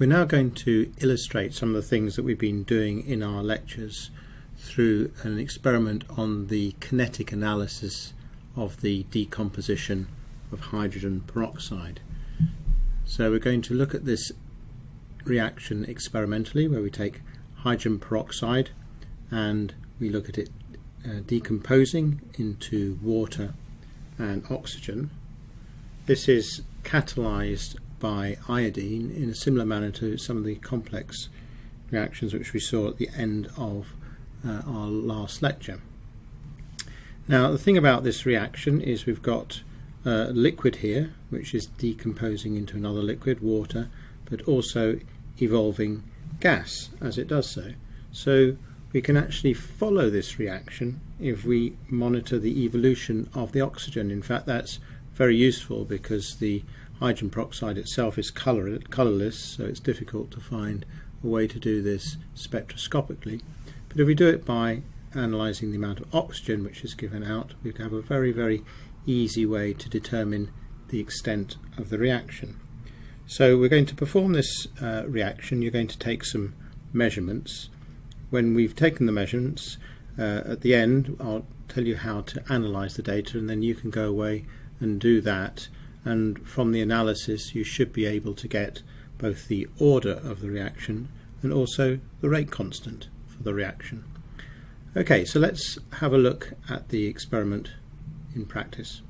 We're now going to illustrate some of the things that we've been doing in our lectures through an experiment on the kinetic analysis of the decomposition of hydrogen peroxide. So we're going to look at this reaction experimentally where we take hydrogen peroxide and we look at it uh, decomposing into water and oxygen. This is catalyzed by iodine in a similar manner to some of the complex reactions which we saw at the end of uh, our last lecture. Now the thing about this reaction is we've got a liquid here which is decomposing into another liquid, water, but also evolving gas as it does so. So we can actually follow this reaction if we monitor the evolution of the oxygen. In fact that's very useful because the hydrogen peroxide itself is color, colorless so it's difficult to find a way to do this spectroscopically. But if we do it by analysing the amount of oxygen which is given out we have a very very easy way to determine the extent of the reaction. So we're going to perform this uh, reaction. You're going to take some measurements. When we've taken the measurements, uh, at the end I'll tell you how to analyze the data and then you can go away and do that and from the analysis you should be able to get both the order of the reaction and also the rate constant for the reaction. Okay, so let's have a look at the experiment in practice.